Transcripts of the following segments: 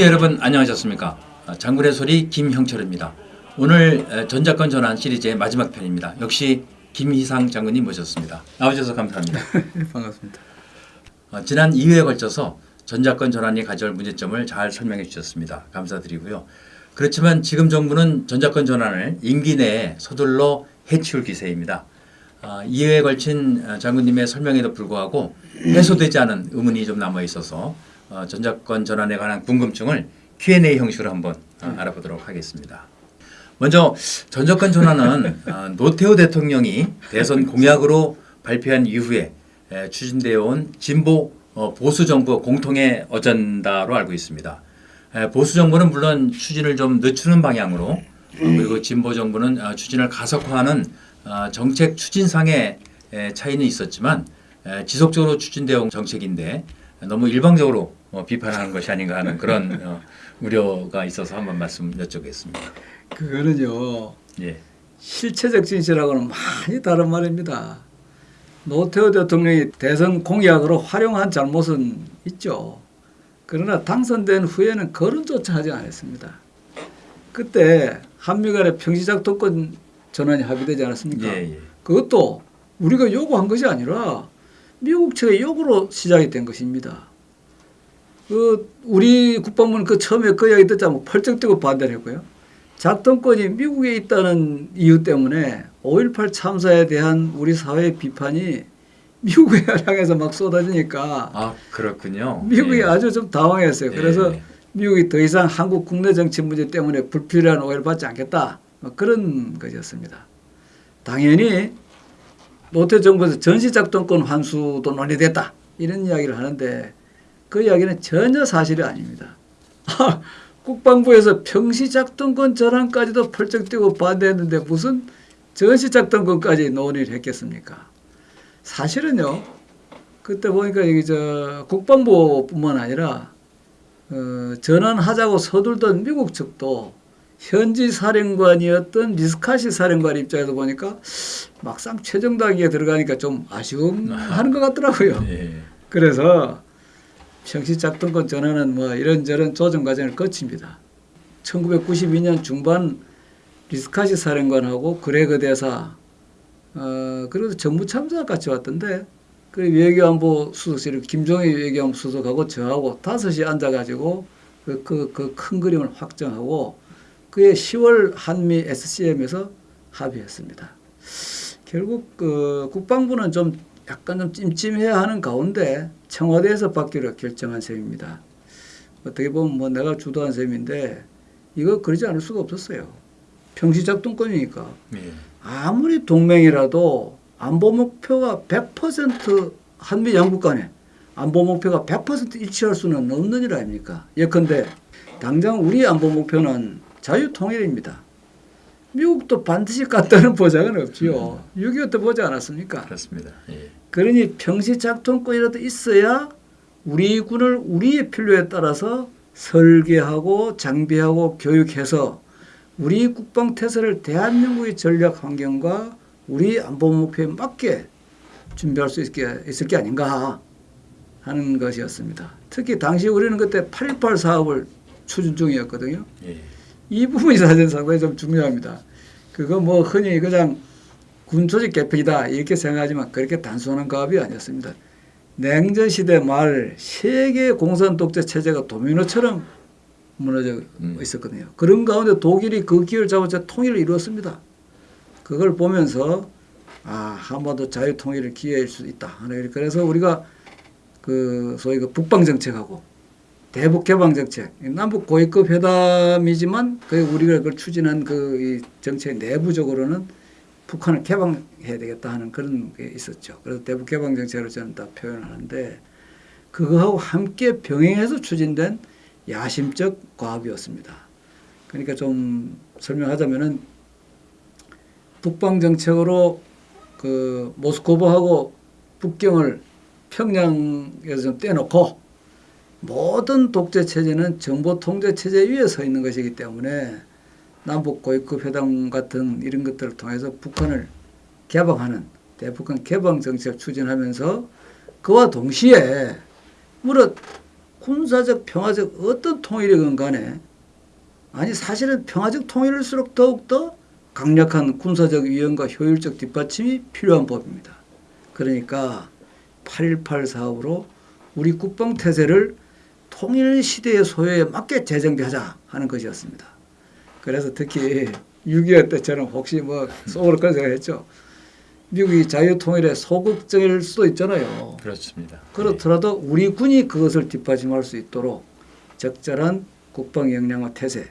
관계 여러분 안녕하셨습니까? 아, 장군의 소리 김형철입니다. 오늘 전작권 전환 시리즈의 마지막 편입니다. 역시 김희상 장군님 모셨습니다. 나와주셔서 감사합니다. 반갑습니다. 어, 지난 2회에 걸쳐서 전작권 전환이 가져올 문제점을 잘 설명해 주셨습니다. 감사드리고요. 그렇지만 지금 정부는 전작권 전환을 임기 내에 서둘러 해치울 기세입니다. 어, 2회에 걸친 장군님의 설명에도 불구하고 해소되지 않은 의문이 좀 남아 있어서 어, 전작권 전환에 관한 궁금증을 Q&A 형식으로 한번 어, 알아보도록 하겠습니다. 먼저 전작권 전환은 어, 노태우 대통령이 대선 공약으로 발표한 이후에 에, 추진되어 온 진보 어, 보수 정부 공통의 어젠다로 알고 있습니다. 에, 보수 정부는 물론 추진을 좀 늦추는 방향으로 어, 그리고 진보 정부는 어, 추진을 가속화하는 어, 정책 추진상의 에, 차이는 있었지만 에, 지속적으로 추진되어 온 정책인데 너무 일방적으로 어, 비판하는 것이 아닌가 하는 그런 어, 우려가 있어서 한번 말씀 여쭙겠습니다. 그거는요. 예. 실체적 진실하고는 많이 다른 말입니다. 노태우 대통령이 대선 공약으로 활용한 잘못은 있죠. 그러나 당선된 후에는 거론조차 하지 않았습니다. 그때 한미 간의 평시작도권 전환이 합의되지 않았습니까? 예, 예. 그것도 우리가 요구한 것이 아니라 미국 측의 요구로 시작이 된 것입니다. 그 우리 국방부는 그 처음에 그 이야기 듣자면 뭐 펄쩍 뛰고 반대를 했고요. 작동권이 미국에 있다는 이유 때문에 5.18 참사에 대한 우리 사회의 비판이 미국에 향해서 막 쏟아지니까 아 그렇군요. 미국이 예. 아주 좀 당황했어요. 그래서 예. 미국이 더 이상 한국 국내 정치 문제 때문에 불필요한 오해를 받지 않겠다. 뭐 그런 것이었습니다. 당연히 노태 정부에서 전시작동권 환수도 논의됐다. 이런 이야기를 하는데 그 이야기는 전혀 사실이 아닙니다. 국방부에서 평시작동권 전환까지도 펄쩍 뛰고 반대했는데 무슨 전시작동권까지 논의를 했겠습니까? 사실은요. 그때 보니까 여기 저 국방부뿐만 아니라 어, 전환하자고 서둘던 미국 측도 현지 사령관이었던 리스카시 사령관 입장에서 보니까 막상 최종 단계에 들어가니까 좀 아쉬움 하는 것 같더라고요. 예. 그래서 평시작동권 전환은 뭐 이런저런 조정 과정을 거칩니다. 1992년 중반 리스카시 사령관하고 그레그 대사 어 그래도 정부 참사 같이 왔던데 그 외교안보 수석실 김종희 외교안보 수석하고 저하고 다섯이 앉아가지고 그그그큰 그림을 확정하고 그해 10월 한미 SCM에서 합의했습니다. 결국 그 국방부는 좀 약간 좀 찜찜해야 하는 가운데 청와대에서 받기로 결정한 셈입니다. 어떻게 보면 뭐 내가 주도한 셈인데 이거 그러지 않을 수가 없었어요. 평시작동권이니까 예. 아무리 동맹이라도 안보 목표가 100% 한미 양국 간에 안보 목표가 100% 일치할 수는 없는 일 아닙니까? 예컨대 당장 우리 안보 목표는 자유통일입니다. 미국도 반드시 갖다는 보장은 없지요. 6.25때 보지 않았습니까? 그렇습니다. 예. 그러니 평시작동권이라도 있어야 우리 군을 우리의 필요에 따라서 설계하고 장비하고 교육해서 우리 국방 태세를 대한민국의 전략 환경과 우리 안보 목표에 맞게 준비할 수 있게 있을 게 아닌가 하는 것이었습니다. 특히 당시 우리는 그때 8.18 사업을 추진 중이었거든요. 예. 이 부분이 사실 상당히 좀 중요합니다. 그거 뭐 흔히 그냥 군 조직 개편이다 이렇게 생각하지만 그렇게 단순한 가업이 아니었습니다. 냉전 시대 말 세계 공산 독재 체제가 도미노처럼 무너져 음. 있었거든요. 그런 가운데 독일이 그 기회를 잡아서 통일을 이루었습니다. 그걸 보면서 아 한반도 자유 통일의 기회일 수 있다. 그래서 우리가 그 소위 그 북방 정책하고 대북 개방 정책, 남북 고위급 회담이지만 그 우리가 그걸 추진한 그이 정책 내부적으로는 북한을 개방해야 되겠다 하는 그런 게 있었죠. 그래서 대북 개방 정책으로 저는 다 표현하는데 그거하고 함께 병행해서 추진된 야심적 과업이었습니다. 그러니까 좀 설명하자면은 북방 정책으로 그 모스크바하고 북경을 평양에서 좀 떼놓고 모든 독재 체제는 정보 통제 체제 위에 서 있는 것이기 때문에 남북 고위급 회담 같은 이런 것들을 통해서 북한을 개방하는 대북한 개방 정책을 추진하면서 그와 동시에 물론 군사적 평화적 어떤 통일이건 간에 아니 사실은 평화적 통일일수록 더욱더 강력한 군사적 위험과 효율적 뒷받침이 필요한 법입니다. 그러니까 8.18 사업으로 우리 국방 태세를 통일 시대의 소요에 맞게 재정비하자 하는 것이었습니다. 그래서 특히 6.25 때처럼 혹시 뭐 속으로 그런 생각했죠. 미국이 자유통일의 소극적일 수도 있잖아요. 그렇습니다. 그렇더라도 우리 군이 그것을 뒷받침할 수 있도록 적절한 국방 역량과 태세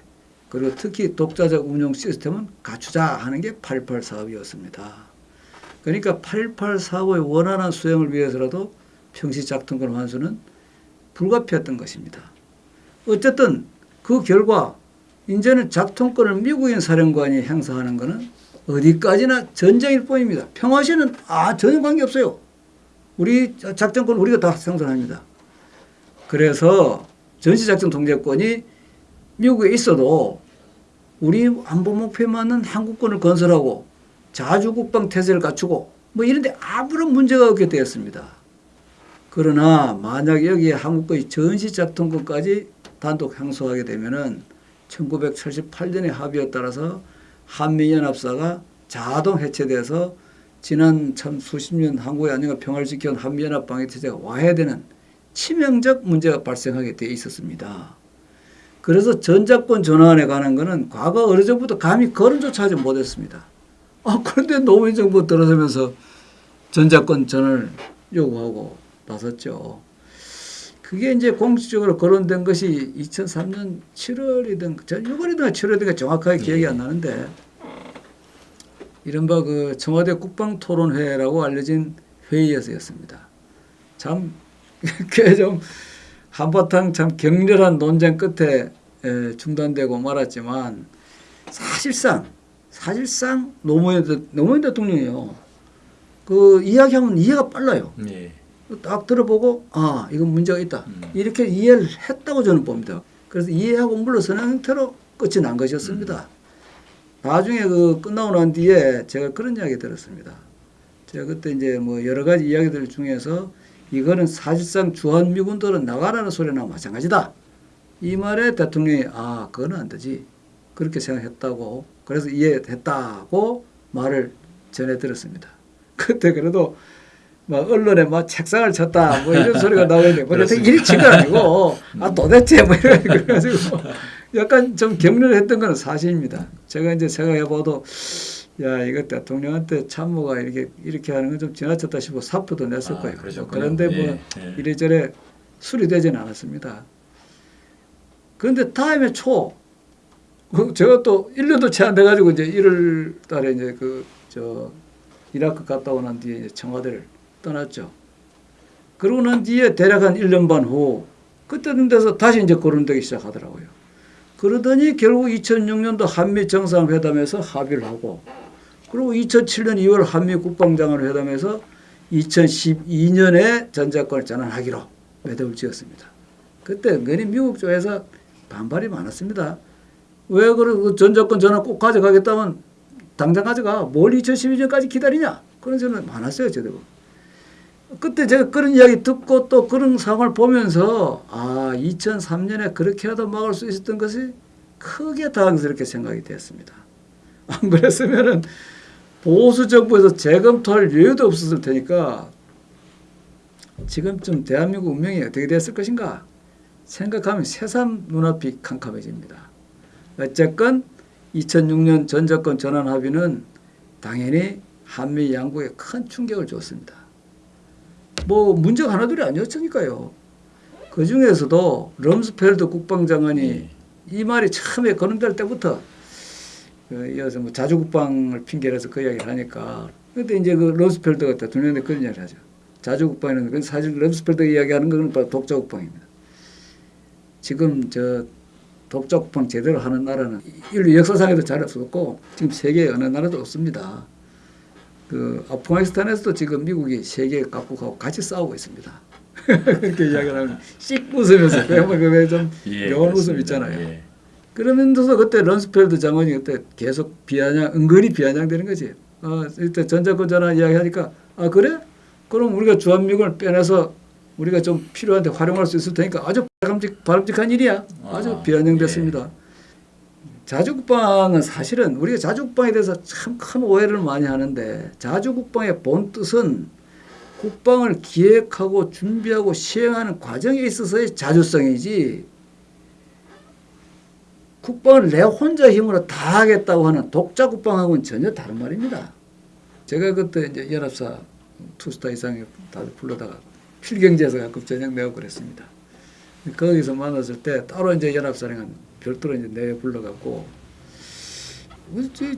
그리고 특히 독자적 운영 시스템은 갖추자 하는 게8.18 사업이었습니다. 그러니까 8.18 사업의 원활한 수행을 위해서라도 평시 작전권 환수는 불가피했던 것입니다. 어쨌든 그 결과 이제는 작통권을 미국인 사령관이 행사하는 것은 어디까지나 전쟁일 뿐입니다. 평화시는 아 전혀 관계 없어요. 우리 작전권 우리가 다 생산합니다. 그래서 전시작전 통제권이 미국에 있어도 우리 안보 목표에 맞는 한국권을 건설하고 자주국방 태세를 갖추고 뭐 이런데 아무런 문제가 없게 되었습니다. 그러나 만약 여기에 한국의 전시작전권까지 단독 행소하게 되면은 1978년의 합의에 따라서 한미연합사가 자동 해체돼서 지난 참 수십 년 한국의 안정과 평화를 지켜온 한미연합 방위태세가 와해되는 치명적 문제가 발생하게 돼 있었습니다. 그래서 전자권 전환에 관한 것은 과거 어느 정부터 감히 거론조차 하지 못했습니다. 아, 그런데 노무현 정부 들어서면서 전자권 전환을 요구하고 나섰죠. 그게 이제 공식적으로 거론된 것이 2003년 7월이든 6월이든 7월이든 정확하게 기억이 안 나는데 이른바 그 청와대 국방토론회라고 알려진 회의에서였습니다. 참, 그게 좀 한바탕 참 격렬한 논쟁 끝에 에, 중단되고 말았지만 사실상 사실상 노무현, 대- 노무현 대통령이요. 그 이야기하면 이해가 빨라요. 예. 딱 들어보고 아 이건 문제가 있다 음. 이렇게 이해를 했다고 저는 봅니다. 그래서 이해하고 물러서는 형태로 끝이 난 것이었습니다. 나중에 그 끝나고 난 뒤에 제가 그런 이야기 들었습니다. 제가 그때 이제 뭐 여러 가지 이야기들 중에서 이거는 사실상 주한미군들은 나가라는 소리나 마찬가지다. 이 말에 대통령이 아 그거는 안 되지 그렇게 생각했다고 그래서 이해했다고 말을 전해 들었습니다. 그때 그래도 막 언론에 막 책상을 쳤다 뭐 이런 소리가 나오는데 뭐. 일이 친거 아니고 아 도대체 뭐 이래 그래가지고 약간 좀 격렬했던 건 사실입니다. 제가 이제 생각해봐도 야 이거 대통령한테 참모가 이렇게 이렇게 하는 건 좀 지나쳤다 싶어 사표도 냈을 아, 거예요. 그러셨군요. 그런데 뭐 예, 예. 이래저래 수리되지는 않았습니다. 그런데 다음에 초, 그 제가 또 1년도 채 안 돼가지고 이제 1월 달에 이제 그, 저, 이라크 갔다 오난 뒤에 이제 청와대를 떠났죠. 그러고 난 뒤에 대략 한 1년 반 후, 그때는 돼서 다시 이제 거론되기 시작하더라고요. 그러더니 결국 2006년도 한미 정상회담에서 합의를 하고, 그리고 2007년 2월 한미 국방장관 회담에서 2012년에 전자권을 전환하기로 매듭을 지었습니다. 그때 은근히 미국 쪽에서 반발이 많았습니다. 왜 그러고 전자권 전환 꼭 가져가겠다면 당장 가져가. 뭘 2012년까지 기다리냐? 그런 저는 많았어요, 저도. 그때 제가 그런 이야기 듣고 또 그런 상황을 보면서 아, 2003년에 그렇게라도 막을 수 있었던 것이 크게 당황스럽게 생각이 됐습니다. 안 그랬으면은 보수 정부에서 재검토할 여유도 없었을 테니까 지금쯤 대한민국 운명이 어떻게 됐을 것인가 생각하면 새삼 눈앞이 캄캄해집니다. 어쨌건 2006년 전자권 전환 합의는 당연히 한미 양국에 큰 충격을 줬습니다. 뭐 문제가 하나둘이 아니었으니까요. 그 중에서도 럼스펠드 국방장관이 예. 이 말이 처음에 거론될 때부터 그 이어서 뭐 자주국방을 핑계로 해서 그 이야기를 하니까 그때 이제 그 럼스펠드가 대통령한테 그런 이야기를 하죠. 자주국방이라는 건 사실 럼스펠드 이야기하는 건 바로 독자국방입니다. 지금 저 독자국방 제대로 하는 나라는 인류 역사상에도 잘 없었고 지금 세계 어느 나라도 없습니다. 그 아프가니스탄에서도 지금 미국이 세계 각국하고 같이 싸우고 있습니다. 그렇게 이야기를 하면 씩 웃으면서 그좀 예, 영원 웃음. 있잖아요. 예. 그러면서도 그때 럼스펠드 장관이 그때 계속 비아냥 은근히 비아냥대는 거지. 아 이때 전자권 전환 이야기하니까 아 그래? 그럼 우리가 주한미군을 빼내서 우리가 좀 필요한데 활용할 수 있을 테니까 아주 바람직, 바람직한 일이야. 아주 아, 변형됐습니다. 자주국방은 사실은 우리가 자주국방에 대해서 참 큰 오해를 많이 하는데 자주국방의 본 뜻은 국방을 기획하고 준비하고 시행하는 과정에 있어서의 자주성이지 국방을 내 혼자 힘으로 다 하겠다고 하는 독자 국방하고는 전혀 다른 말입니다. 제가 그때 이제 연합사 투스타 이상에 다들 불러다가 필경제에서 가끔 저녁 내고 그랬습니다. 거기서 만났을 때 따로 이제 연합사령은 별도로 이제 내 불러갖고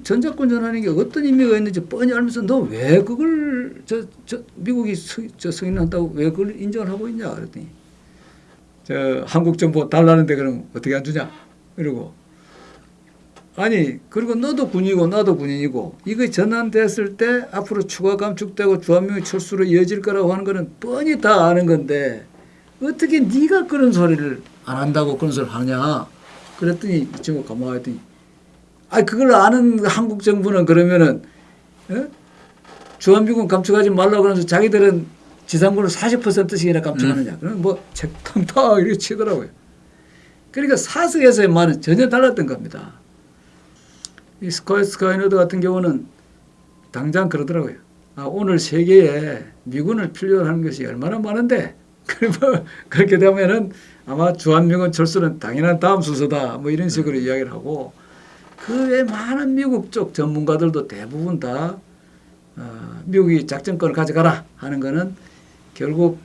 전자권 전하는 게 어떤 의미가 있는지 뻔히 알면서 너 왜 그걸 저, 저 미국이 서, 저 승인한다고 왜 그걸 인정을 하고 있냐 그랬더니 저 한국 정부 달라는데 그럼 어떻게 안 주냐 이러고 아니 그리고 너도 군이고 나도 군인이고 이거 전환됐을 때 앞으로 추가 감축되고 주한미군 철수로 이어질 거라고 하는 거는 뻔히 다 아는 건데 어떻게 네가 그런 소리를 안 한다고 그런 소리를 하냐 그랬더니 이 친구 가만히 있더니 아 그걸 아는 한국 정부는 그러면은 어? 주한미군 감축하지 말라고 그러면서 자기들은 지상군을 40%씩이나 감축하느냐 그러면 뭐 책상 탕탕 이렇게 치더라고요 그러니까 사석에서의 말은 전혀 달랐던 겁니다 이 스카이 스카이너드 같은 경우는 당장 그러더라고요. 아, 온 세계에 미군을 필요로 하는 것이 얼마나 많은데 그러면 그렇게 되면은 아마 주한미군 철수는 당연한 다음 순서다. 뭐 이런 식으로 이야기를 하고 그 외 많은 미국 쪽 전문가들도 대부분 다 어, 미국이 작전권을 가져가라 하는 거는 결국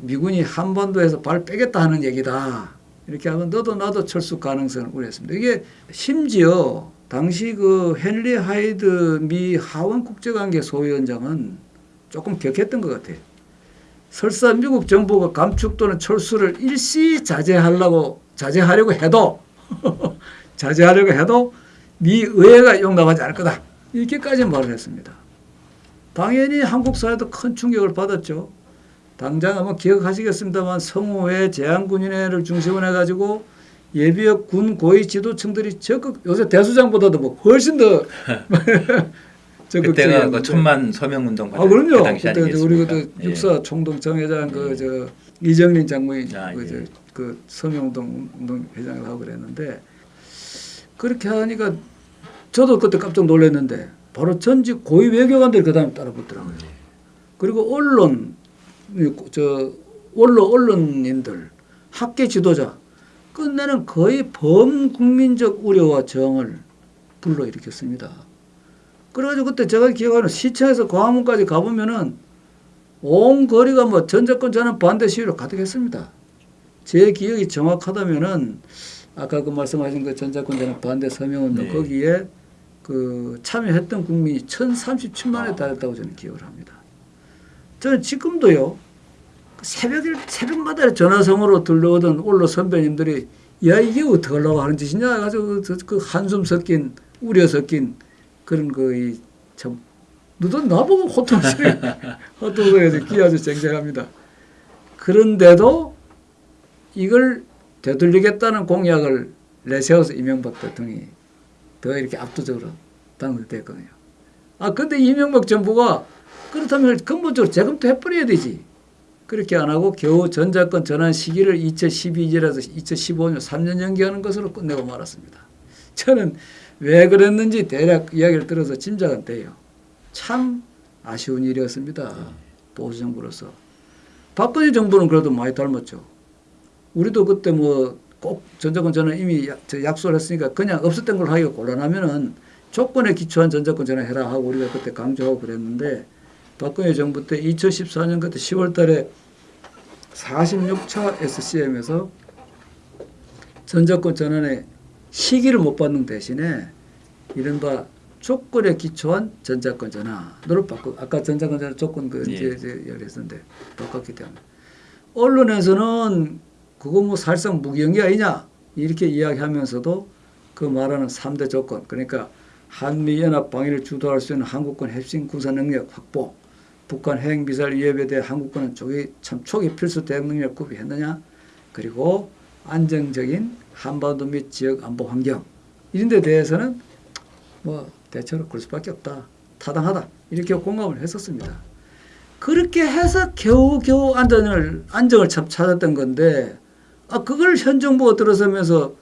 미군이 한반도에서 발 빼겠다 하는 얘기다. 이렇게 하면 너도 나도 철수 가능성을 우려했습니다. 이게 심지어 당시 그 헨리 하이드 미 하원 국제관계 소위원장은 조금 격했던 것 같아요. 설사 미국 정부가 감축 또는 철수를 일시 자제하려고 자제하려고 해도 자제하려고 해도 미 의회가 용납하지 않을 거다. 이렇게까지 말을 했습니다. 당연히 한국 사회도 큰 충격을 받았죠. 당장 아마 기억하시겠습니다만 성호회 제한군인회를 중심으로 해가지고 예비역 군 고위 지도층들이 적극 요새 대수장보다도 뭐 훨씬 더. 그때가 그 천만 서명 운동 아 그럼요. 그 당시 그때 우리 아니겠습니까? 그 예. 육사 총동청 회장 그저 이정린 장모인 아, 그, 예. 저, 그 서명 운동 운동 회장을 하고 그랬는데 그렇게 하니까 저도 그때 깜짝 놀랐는데 바로 전직 고위 외교관들이 그 다음에 따라 붙더라고요. 그리고 언론 저 원로 언론인들 학계 지도자 끝내는 거의 범국민적 우려와 저항을 불러일으켰습니다. 그래가지고 그때 제가 기억하는 시청에서 광화문까지 가보면은 온 거리가 뭐 전자권 전환 반대 시위로 가득했습니다. 제 기억이 정확하다면은 아까 그 말씀하신 그 전자권 전환 반대 서명운동 네. 거기에 그 참여했던 국민이 1,037만에 아. 달했다고 저는 기억을 합니다. 저는 지금도요 새벽 새벽마다 전화성으로 들려오던 올로 선배님들이 야 이게 어떻게 하려고 하는 짓이냐 해가지고 그, 그 한숨 섞인 우려 섞인 그런 그참 너도 나보고 호통소리 호통소리에서 귀 아주 쟁쟁합니다. 그런데도 이걸 되돌리겠다는 공약을 내세워서 이명박 대통령이 더 이렇게 압도적으로 당선됐거든요. 아 근데 이명박 정부가 그렇다면 근본적으로 재검토 해버려야 되지. 그렇게 안 하고 겨우 전자권 전환 시기를 2012년에서 2015년 3년 연기하는 것으로 끝내고 말았습니다. 저는 왜 그랬는지 대략 이야기를 들어서 짐작은 돼요. 참 아쉬운 일이었습니다. 보수 정부로서. 박근혜 정부는 그래도 많이 닮았죠. 우리도 그때 뭐 꼭 전자권 전환 이미 약, 약속을 했으니까 그냥 없었던 걸 하기가 곤란하면은 조건에 기초한 전자권 전환 해라 하고 우리가 그때 강조하고 그랬는데 박근혜 정부 때 2014년 그때 10월 달에 46차 SCM에서 전자권 전환의 시기를 못 받는 대신에 이른바 조건에 기초한 전자권 전환으로 바꾸 아까 전자권 전환 조건 그 예. 이제 이제 얘기했었는데 바꿨기 때문에. 언론에서는 그거 뭐 사실상 무기영기 아니냐? 이렇게 이야기하면서도 그 말하는 3대 조건 그러니까 한미 연합 방위를 주도할 수 있는 한국군 핵심 군사 능력 확보 북한 핵 미사일 위협에 대해 한국군은 초기 참 초기 필수 대응 능력 구비했느냐? 그리고 안정적인 한반도 및 지역 안보 환경 이런 데 대해서는 뭐 대체로 그럴 수밖에 없다 타당하다 이렇게 공감을 했었습니다. 그렇게 해서 겨우겨우 안정을 안정을 참 찾았던 건데 아 그걸 현 정부가 들어서면서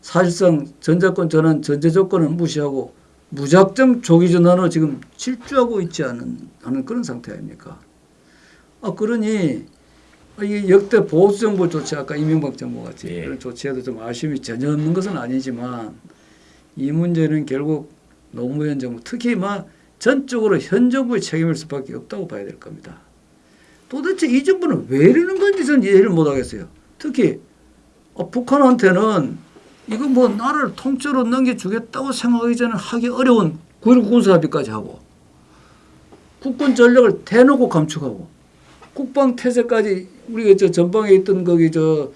사실상 전자권 전환 전제 조건을 무시하고 무작정 조기 전환으로 지금 질주하고 있지 않은 하는 그런 상태 아닙니까? 아 그러니 아, 이 역대 보수 정부 조치 아까 이명박 정부 같이 예. 그런 조치에도 좀 아쉬움이 전혀 없는 것은 아니지만 이 문제는 결국 노무현 정부 특히 막 전적으로 현 정부의 책임일 수밖에 없다고 봐야 될 겁니다. 도대체 이 정부는 왜 이러는 건지 저는 이해를 못 하겠어요. 특히 어, 북한한테는 이거 뭐 나라를 통째로 넘겨주겠다고 생각하기 전에 하기 어려운 9.19 군사합의까지 하고 국군 전력을 대놓고 감축하고 국방 태세까지 우리가 저 전방에 있던 거기 저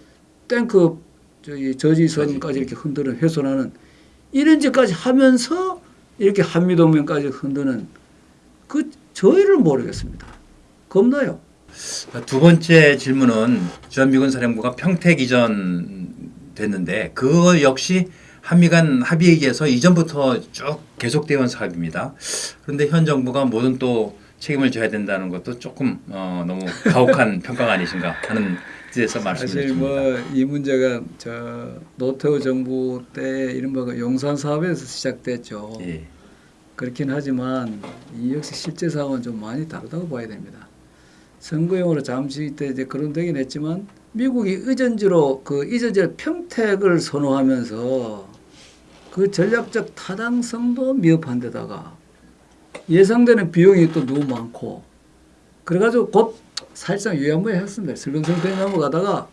탱크 저기 저지선까지 이렇게 흔드는 훼손하는 이런 짓까지 하면서 이렇게 한미동맹까지 흔드는 그 저희를 모르겠습니다. 겁나요. 두 번째 질문은 주한미군 사령부가 평택 이전 됐는데 그거 역시 한미 간 합의에 의해서 이전부터 쭉 계속되어 온 사업입니다. 그런데 현 정부가 모든 또 책임을 져야 된다는 것도 조금 어, 너무 가혹한 평가가 아니신가 하는 뜻에서 말씀을 사실 드립니다. 뭐이 문제가 저 노태우 정부 때 이른바 그 용산 사업에서 시작됐죠. 예. 그렇긴 하지만 이 역시 실제 상황은 좀 많이 다르다고 봐야 됩니다. 선거용으로 잠시 때 이제 그런 되긴 했지만 미국이 의전지로 그 의전지의 평택을 선호하면서 그 전략적 타당성도 미흡한 데다가 예상되는 비용이 또 너무 많고 그래가지고 곧 사실상 유야무에 했습니다. 슬렁슬렁 넘어가다가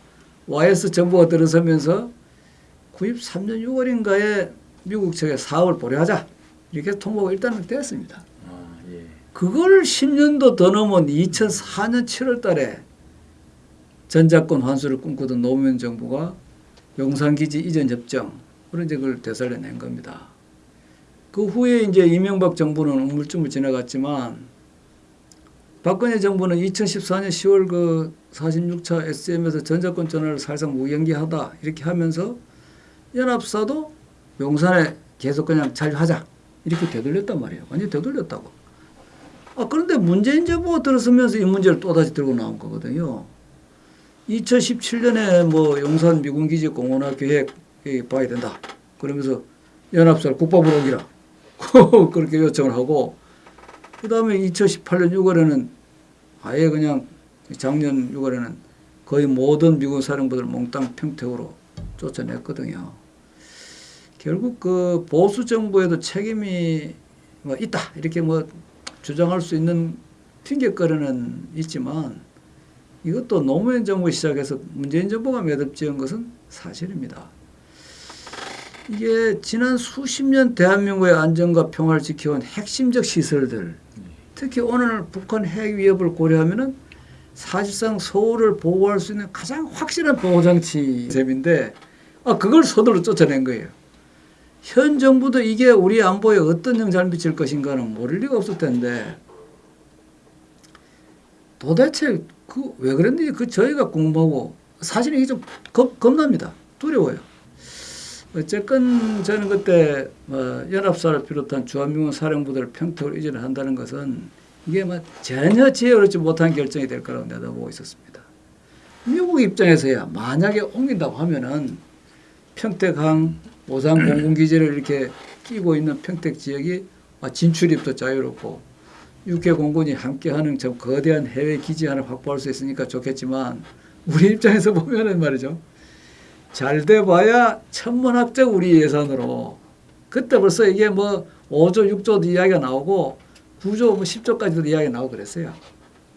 YS 정부가 들어서면서 93년 6월인가에 미국 측에 사업을 보류하자 이렇게 통보가 일단은 됐습니다. 아, 예. 그걸 10년도 더 넘은 2004년 7월 달에 전자권 환수를 꿈꾸던 노무현 정부가 용산기지 이전 협정 그런 이제 그걸 되살려낸 겁니다. 그 후에 이제 이명박 정부는 우물쭈물 지나갔지만 박근혜 정부는 2014년 10월 그 46차 SM에서 전자권 전환을 사실상 무연기하다 이렇게 하면서 연합사도 용산에 계속 그냥 잔류하자 이렇게 되돌렸단 말이에요. 완전히 되돌렸다고. 아, 그런데 문재인 정부가 들어서면서 이 문제를 또다시 들고 나온 거거든요. 2017년에 뭐 용산 미군기지 공원화 계획 봐야 된다. 그러면서 연합사를 국방부로 옮기라. 그렇게 요청을 하고 그 다음에 2018년 6월에는 아예 그냥 작년 6월에는 거의 모든 미군 사령부들 몽땅 평택으로 쫓아냈거든요. 결국 그 보수 정부에도 책임이 뭐 있다 이렇게 뭐 주장할 수 있는 핑계거리는 있지만 이것도 노무현 정부 시작해서 문재인 정부가 매듭 지은 것은 사실입니다. 이게 지난 수십 년 대한민국의 안전과 평화를 지켜온 핵심적 시설들 특히 오늘 북한 핵 위협을 고려하면은 사실상 서울을 보호할 수 있는 가장 확실한 보호장치 셈인데 아 그걸 서둘러 쫓아낸 거예요. 현 정부도 이게 우리 안보에 어떤 영향을 미칠 것인가는 모를 리가 없을 텐데 도대체 그 왜 그랬는지 그 저희가 궁금하고 사실 이게 좀 겁, 겁납니다. 두려워요. 어쨌건 저는 그때 뭐 연합사를 비롯한 주한미군 사령부들 평택으로 이전을 한다는 것은 이게 뭐 전혀 지혜롭지 못한 결정이 될 거라고 내다보고 있었습니다. 미국 입장에서야 만약에 옮긴다고 하면은 평택항 오산 공군기지를 이렇게 끼고 있는 평택 지역이 아, 진출입도 자유롭고 육해 공군이 함께하는 저 거대한 해외 기지 하나 확보할 수 있으니까 좋겠지만 우리 입장에서 보면은 말이죠. 잘 돼봐야 천문학적 우리 예산으로 그때 벌써 이게 뭐 5조 6조도 이야기가 나오고 9조 뭐 10조까지도 이야기가 나오고 그랬어요.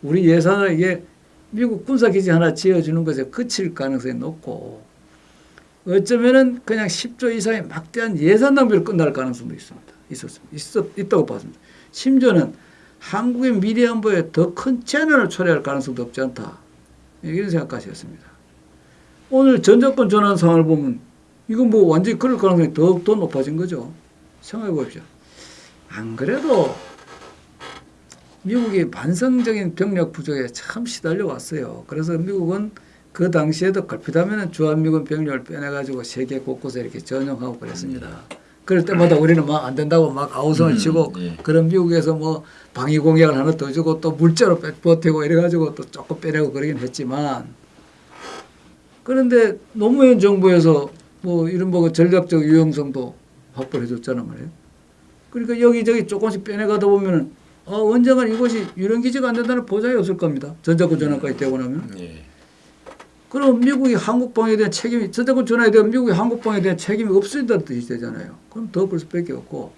우리 예산을 이게 미국 군사기지 하나 지어주는 것에 그칠 가능성이 높고 어쩌면은 그냥 10조 이상의 막대한 예산 낭비로 끝날 가능성도 있습니다. 있었습니다. 있었, 있다고 봤습니다. 심지어는 한국의 미래 안보에 더 큰 재난을 초래할 가능성도 없지 않다. 이런 생각까지 했습니다. 오늘 전자권 전환 상황을 보면 이건 뭐 완전히 그럴 가능성이 더욱더 높아진 거죠. 생각해 보십시오. 안 그래도 미국이 반성적인 병력 부족에 참 시달려 왔어요. 그래서 미국은 그 당시에도 걸핏하면 주한미군 병력을 빼내가지고 세계 곳곳에 이렇게 전용하고 그랬습니다. 그럴 때마다 우리는 막 안 된다고 막 아우성을 음, 치고 예. 그런 미국에서 뭐 방위 공약을 하나 더 주고 또 물자로 빼- 버티고 이래가지고 또 조금 빼내고 그러긴 했지만 그런데 노무현 정부에서 뭐 이런 뭐 전략적 유용성도 확보를 해줬잖아 말이에요. 그러니까 여기저기 조금씩 빼내가다 보면은 아, 언젠간 이것이 유령기지가 안 된다는 보장이 없을 겁니다. 전자권 전환까지 되고 나면. 예. 그럼 미국이 한국방에 대한 책임이 전자권 전환에 대한 미국이 한국방에 대한 책임이 없어진다는 뜻이 되잖아요. 그럼 더벌 수밖에 없고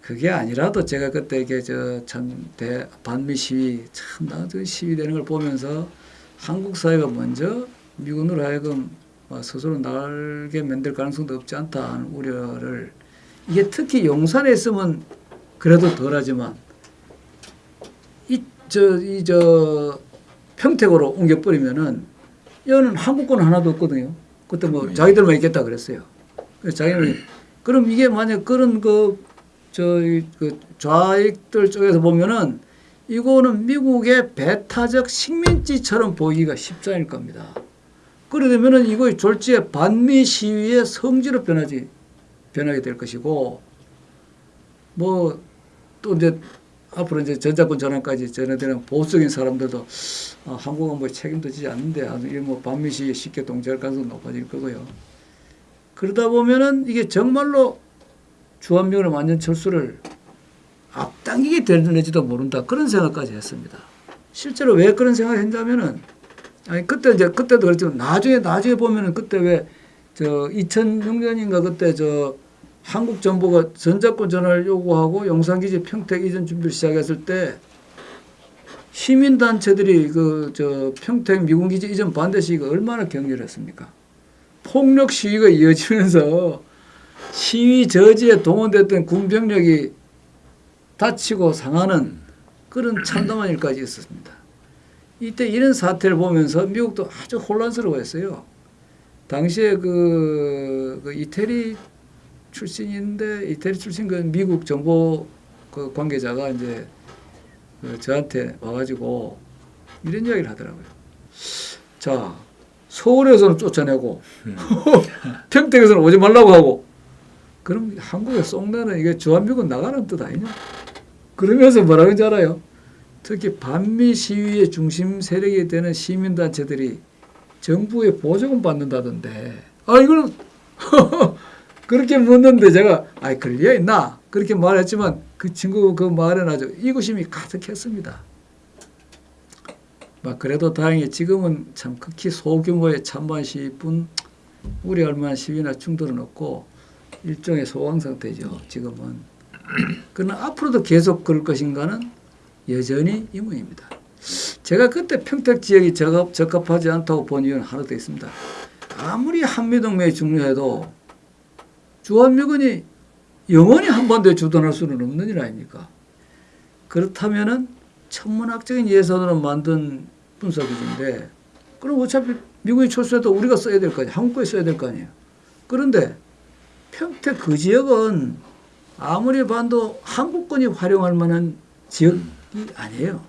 그게 아니라도 제가 그때 이게 저참대 반미 시위 참나저 시위되는 걸 보면서 한국 사회가 먼저 미군으로 하여금 뭐 스스로 날게 만들 가능성도 없지 않다 하는 우려를 이게 특히 용산에 있으면 그래도 덜하지만 이 저 이 저 평택으로 옮겨버리면은 여는 한국권 하나도 없거든요. 그때 뭐 자기들만 있겠다 그랬어요. 자기는 그럼 이게 만약 그런 그저그 좌익들 쪽에서 보면은 이거는 미국의 배타적 식민지처럼 보이기가 쉽지 않을 겁니다. 그러려면은 이거 졸지에 반미 시위의 성지로 변하지 변하게 될 것이고 뭐 또 이제 앞으로 이제 전자권 전환까지 전해되는 보수적인 사람들도 아, 한국은 뭐 책임도 지지 않는데 아, 이뭐 반미 시위에 쉽게 동조할 가능성이 높아질 거고요. 그러다 보면은 이게 정말로 주한미군의 완전 철수를 앞당기게 될지도 모른다 그런 생각까지 했습니다. 실제로 왜 그런 생각을 했냐면은 아니 그때 이제 그때도 그랬지만 나중에 나중에 보면은 그때 왜 저 2006년인가 그때 저 한국 정부가 전자권 전환을 요구하고 용산기지 평택 이전 준비를 시작했을 때 시민 단체들이 그 저 평택 미군기지 이전 반대 시위가 얼마나 격렬했습니까? 폭력 시위가 이어지면서 시위 저지에 동원됐던 군병력이 다치고 상하는 그런 참담한 일까지 있었습니다. 이때 이런 사태를 보면서 미국도 아주 혼란스러워했어요. 당시에 그, 그 이태리 출신인데 이태리 출신 그 미국 정보 그 관계자가 이제 그 저한테 와가지고 이런 이야기를 하더라고요. 자 서울에서는 쫓아내고 평택에서는 오지 말라고 하고 그럼 한국에 쏙내는 이게 주한미군 나가는 뜻 아니냐? 그러면서 뭐라고 하는지 알아요? 특히 반미 시위의 중심 세력이 되는 시민단체들이 정부의 보조금 받는다던데 아 이거는 그렇게 묻는데 제가 아이 리가 있나 그렇게 말했지만 그 친구 그 말은 아주 이구심이 가득했습니다. 막 그래도 다행히 지금은 참 극히 소규모의 찬반 시위뿐 우려할 만한 시위나 충돌은 없고 일종의 소강 상태죠. 지금은. 그러나 앞으로도 계속 그럴 것인가는 여전히 의문입니다. 제가 그때 평택 지역이 적합, 적합하지 않다고 본 이유는 하나 더 있습니다. 아무리 한미동맹이 중요해도 주한미군이 영원히 한반도에 주둔할 수는 없는 일 아닙니까? 그렇다면은 천문학적인 예산으로 만든 분석기지인데 그럼 어차피 미국이 철수해도 우리가 써야 될 거 아니에요. 한국에 써야 될 거 아니에요. 그런데 평택 그 지역은 아무리 봐도 한국군이 활용할 만한 지역이 아니에요.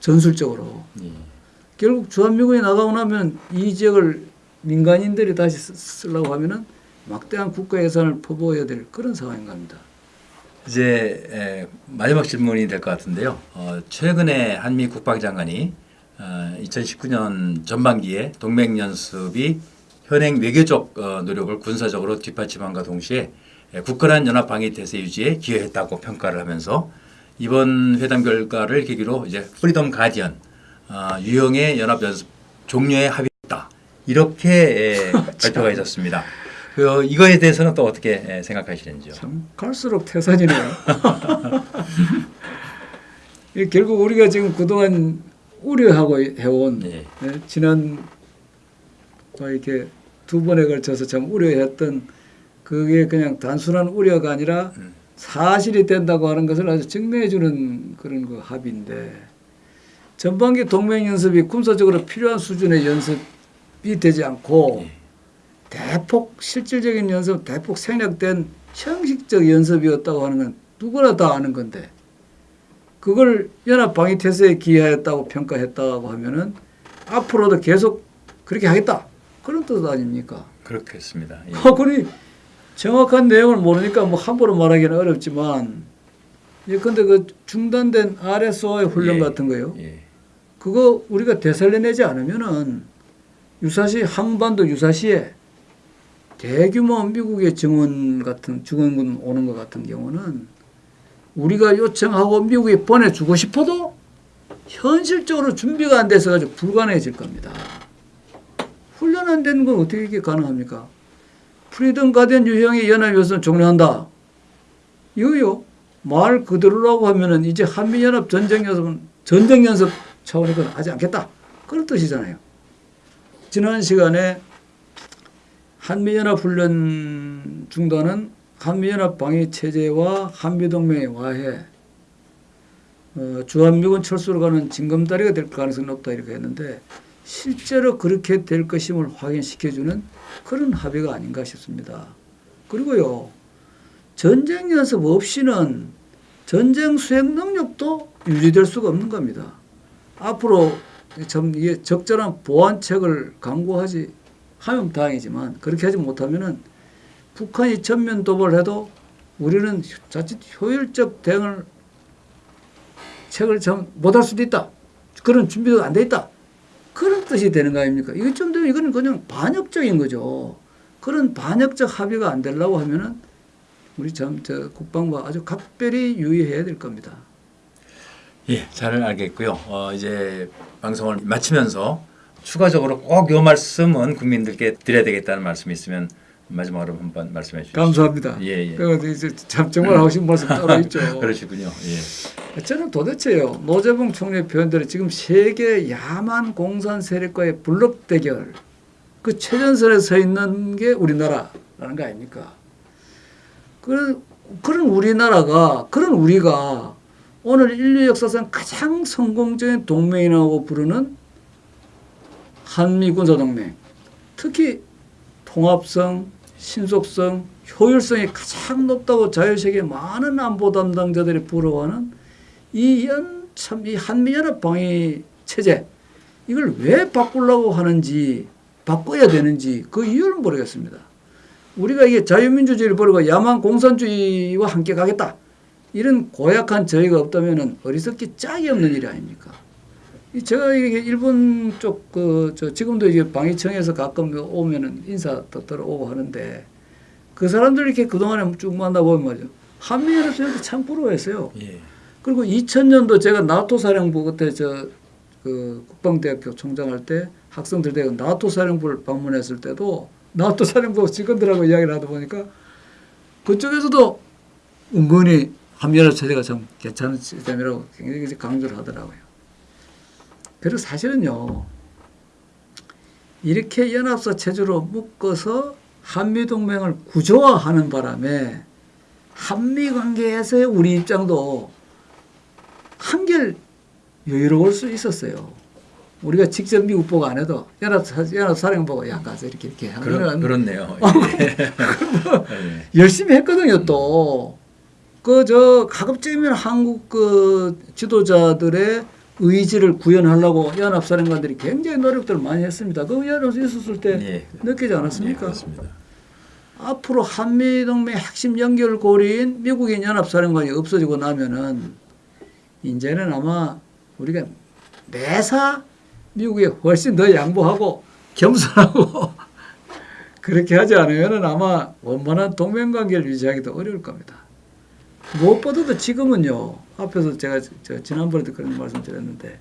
전술적으로. 예. 결국 주한미군이 나가고 나면 이 지역을 민간인들이 다시 쓰- 쓰려고 하면은 막대한 국가 예산을 퍼부어야 될 그런 상황인 겁니다. 이제 에, 마지막 질문이 될 것 같은데요. 어, 최근에 한미 국방장관이 어, 2019년 전반기에 동맹 연습이 현행 외교적 어, 노력을 군사적으로 뒷받침함과 동시에 에, 굳건한 연합 방위 태세 유지에 기여했다고 평가를 하면서 이번 회담 결과를 계기로 이제 프리덤 가디언 어, 유형의 연합 연습 종료에 합의했다 이렇게 에, 발표가 있었습니다. 그 이거에 대해서는 또 어떻게 에, 생각하시는지요? 참 갈수록 태산이네요. 이 결국 우리가 지금 그동안 우려하고 해온 네. 예, 지난 뭐 이렇게 두 번에 걸쳐서 참 우려했던 그게 그냥 단순한 우려가 아니라 음. 사실이 된다고 하는 것을 아주 증명해 주는 그런 그 합의인데 전반기 동맹 연습이 군사적으로 필요한 수준의 연습이 되지 않고 예. 대폭 실질적인 연습, 대폭 생략된 형식적 연습이었다고 하는 건 누구나 다 아는 건데 그걸 연합 방위 태세에 기여했다고 평가했다고 하면은 앞으로도 계속 그렇게 하겠다 그런 뜻 아닙니까? 그렇겠습니다. 예. 아, 그니 정확한 내용을 모르니까 뭐 함부로 말하기는 어렵지만 예컨대 그 중단된 RSO의 훈련 예, 같은 거요. 예. 그거 우리가 되살려내지 않으면은 유사시 한반도 유사시에 대규모 미국의 증원 같은 증원군 오는 것 같은 경우는 우리가 요청하고 미국이 보내주고 싶어도 현실적으로 준비가 안 돼서 가지고 불가능해질 겁니다. 훈련 안 되는 건 어떻게 이게 가능합니까? 프리덤 가디언 유형의 연합연습 종료한다. 이거요. 말 그대로라고 하면은 이제 한미연합 전쟁연습은 전쟁연습 차원이건 하지 않겠다. 그런 뜻이잖아요. 지난 시간에 한미연합 훈련 중단은 한미연합 방위 체제와 한미동맹의 와해, 어, 주한미군 철수로 가는 징검다리가 될 가능성이 높다 이렇게 했는데 실제로 그렇게 될 것임을 확인시켜주는 그런 합의가 아닌가 싶습니다. 그리고요 전쟁 연습 없이는 전쟁 수행 능력도 유지될 수가 없는 겁니다. 앞으로 참 이게 적절한 보완책을 강구하지 하면 다행이지만 그렇게 하지 못하면은 북한이 전면 도발해도 우리는 자칫 효율적 대응을 책을 참 못할 수도 있다. 그런 준비도 안 돼 있다. 그런 뜻이 되는 거 아닙니까? 이거 좀 되면 이거는 그냥 반역적인 거죠. 그런 반역적 합의가 안 되려고 하면은 우리 참 저 국방부 아주 각별히 유의해야 될 겁니다. 예, 잘 알겠고요. 어, 이제 방송을 마치면서 추가적으로 꼭요 말씀은 국민들께 드려야 되겠다는 말씀이 있으면 마지막으로 한번 말씀해 주시죠. 감사합니다. 예, 예. 이제 참 정말 하고 싶은 말씀 따로 있죠. 그러시군요. 예. 저는 도대체요 노재봉 총리 표현대로 지금 세계 야만 공산 세력과의 블록 대결 그 최전선에 서 있는 게 우리나라라는 거 아닙니까? 그런 그런 우리나라가 그런 우리가 오늘 인류 역사상 가장 성공적인 동맹이라고 부르는 한미 군사 동맹 특히 통합성, 신속성, 효율성이 가장 높다고 자유세계 많은 안보 담당자들이 부러워하는 이 참 이 한미연합 방위 체제 이걸 왜 바꾸려고 하는지 바꿔야 되는지 그 이유를 모르겠습니다. 우리가 이게 자유민주주의를 버리고 야만 공산주의와 함께 가겠다 이런 고약한 저희가 없다면은 어리석기 짝이 없는 일이 아닙니까? 이 제가 이게 일본 쪽 그 저 지금도 이제 방위청에서 가끔 오면은 인사 또 들어오고 하는데 그 사람들 이렇게 그동안에 쭉 만나보면 말이죠. 한미연합에서 참 부러워했어요. 예. 그리고 2000년도 제가 나토 사령부 그때 저 그 국방대학교 총장할 때 학생들 대가 나토 사령부를 방문했을 때도 나토 사령부 직원들하고 이야기를 하다 보니까 그쪽에서도 은근히 한미연합 체제가 참 괜찮은 시스템이라고 굉장히 강조를 하더라고요. 그리고 사실은요 이렇게 연합사 체제로 묶어서 한미 동맹을 구조화하는 바람에 한미 관계에서의 우리 입장도 한결 여유로울 수 있었어요. 우리가 직접 미국 보고 안 해도 연합 연합 사령 보고 야 가서 이렇게 이렇게 그렇, 하면은 그렇 네요. 예. 예. 열심히 했거든요 또. 그 저 가급적이면 한국 그 지도자들의 의지를 구현하려고 연합사령관들이 굉장히 노력들을 많이 했습니다. 그 연합 있었을 때 예. 느끼지 예, 않았습니까? 그렇습니다. 앞으로 한미동맹 핵심 연결고리인 미국인 연합사령관이 없어지고 나면은 이제는 아마 우리가 매사 미국에 훨씬 더 양보하고 겸손하고 그렇게 하지 않으면은 아마 원만한 동맹관계를 유지하기도 어려울 겁니다. 무엇보다도 지금은요. 앞에서 제가 저 지난번에도 그런 말씀 드렸는데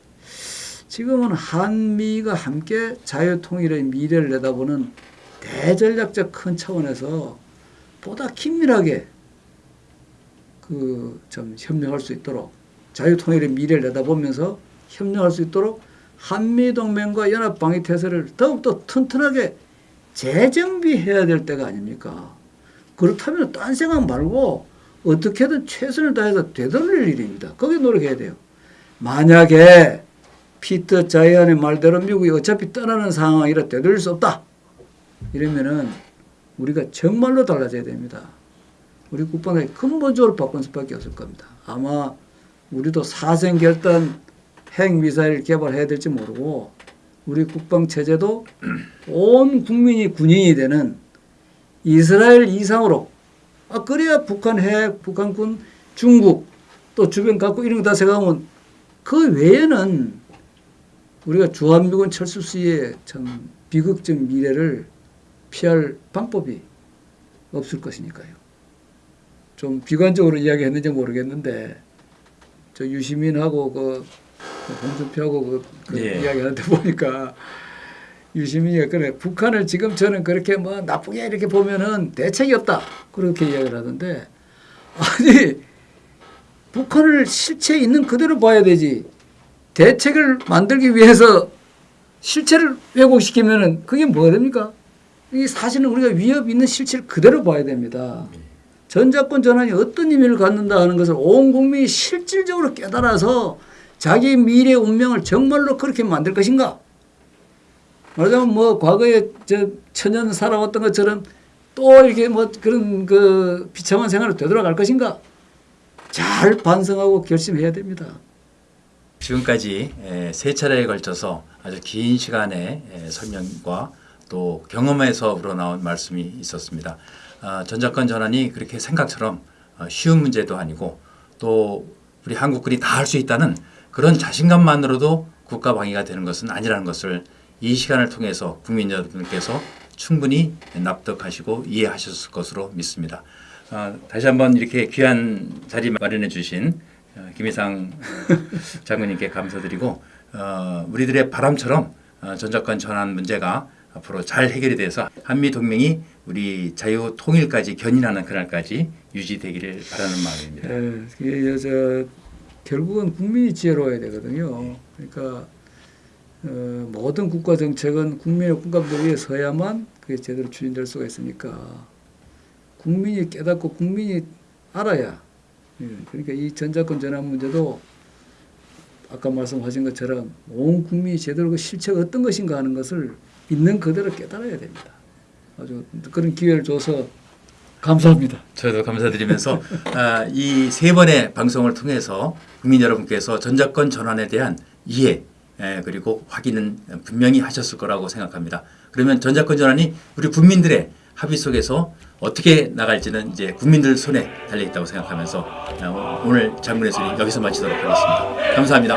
지금은 한미가 함께 자유통일의 미래를 내다보는 대전략적 큰 차원에서 보다 긴밀하게 그 좀 협력할 수 있도록 자유통일의 미래를 내다보면서 협력할 수 있도록 한미동맹과 연합방위 태세를 더욱더 튼튼하게 재정비해야 될 때가 아닙니까? 그렇다면 딴 생각 말고 어떻게든 최선을 다해서 되돌릴 일입니다. 거기에 노력해야 돼요. 만약에 피터 자이안의 말대로 미국이 어차피 떠나는 상황이라 되돌릴 수 없다. 이러면은 우리가 정말로 달라져야 됩니다. 우리 국방이 근본적으로 바꾼 수밖에 없을 겁니다. 아마 우리도 사생결단 핵미사일 개발해야 될지 모르고 우리 국방 체제도 온 국민이 군인이 되는 이스라엘 이상으로 아 그래야 북한 핵, 북한군, 중국 또 주변 갖고 이런 거 다 생각하면 그 외에는 우리가 주한미군 철수 시에 참 비극적 미래를 피할 방법이 없을 것이니까요. 좀 비관적으로 이야기했는지 모르겠는데 저 유시민하고 그 홍준표하고 그, 그 예. 이야기하는데 보니까 유시민이가 그래 북한을 지금 저는 그렇게 뭐 나쁘게 이렇게 보면은 대책이 없다 그렇게 이야기를 하던데 아니 북한을 실체 있는 그대로 봐야 되지 대책을 만들기 위해서 실체를 왜곡시키면은 그게 뭐가 됩니까? 이 사실은 우리가 위협 있는 실체를 그대로 봐야 됩니다. 전자권 전환이 어떤 의미를 갖는다 하는 것을 온 국민이 실질적으로 깨달아서 자기 미래 운명을 정말로 그렇게 만들 것인가? 말하자면 뭐 과거에 저 천년 살아왔던 것처럼 또 이렇게 뭐 그런 그 비참한 생활을 되돌아갈 것인가? 잘 반성하고 결심해야 됩니다. 지금까지 에, 세 차례에 걸쳐서 아주 긴 시간의 에, 설명과 또 경험에서 우러나온 말씀이 있었습니다. 아, 전자권 전환이 그렇게 생각처럼 어, 쉬운 문제도 아니고 또 우리 한국군이 다 할 수 있다는 그런 자신감만으로도 국가 방위가 되는 것은 아니라는 것을 이 시간을 통해서 국민 여러분께서 충분히 납득하시고 이해하셨을 것으로 믿습니다. 아, 다시 한번 이렇게 귀한 자리 마련해 주신 어, 김희상 어, 장군님께 감사드리고 어, 우리들의 바람처럼 어, 전자권 전환 문제가 앞으로 잘 해결이 돼서 한미 동맹이 우리 자유 통일까지 견인하는 그날까지 유지되기를 바라는 마음입니다. 예, 이게 저 결국은 국민이 지혜로워야 되거든요. 그러니까 어, 모든 국가 정책은 국민의 꿈값을 위해 서야만 그게 제대로 추진될 수가 있으니까 국민이 깨닫고 국민이 알아야 예, 그러니까 이 전자권 전환 문제도 아까 말씀하신 것처럼 온 국민이 제대로 그 실체가 어떤 것인가 하는 것을 있는 그대로 깨달아야 됩니다. 아주 그런 기회를 줘서 감사합니다. 저도 감사드리면서 아, 이세 번의 방송을 통해서 국민 여러분께서 전자권 전환에 대한 이해 에, 그리고 확인은 분명히 하셨을 거라고 생각합니다. 그러면 전자권 전환이 우리 국민들의 합의 속에서 어떻게 나갈지는 이제 국민들 손에 달려 있다고 생각하면서 어, 오늘 장군의 소리 여기서 마치도록 하겠습니다. 감사합니다.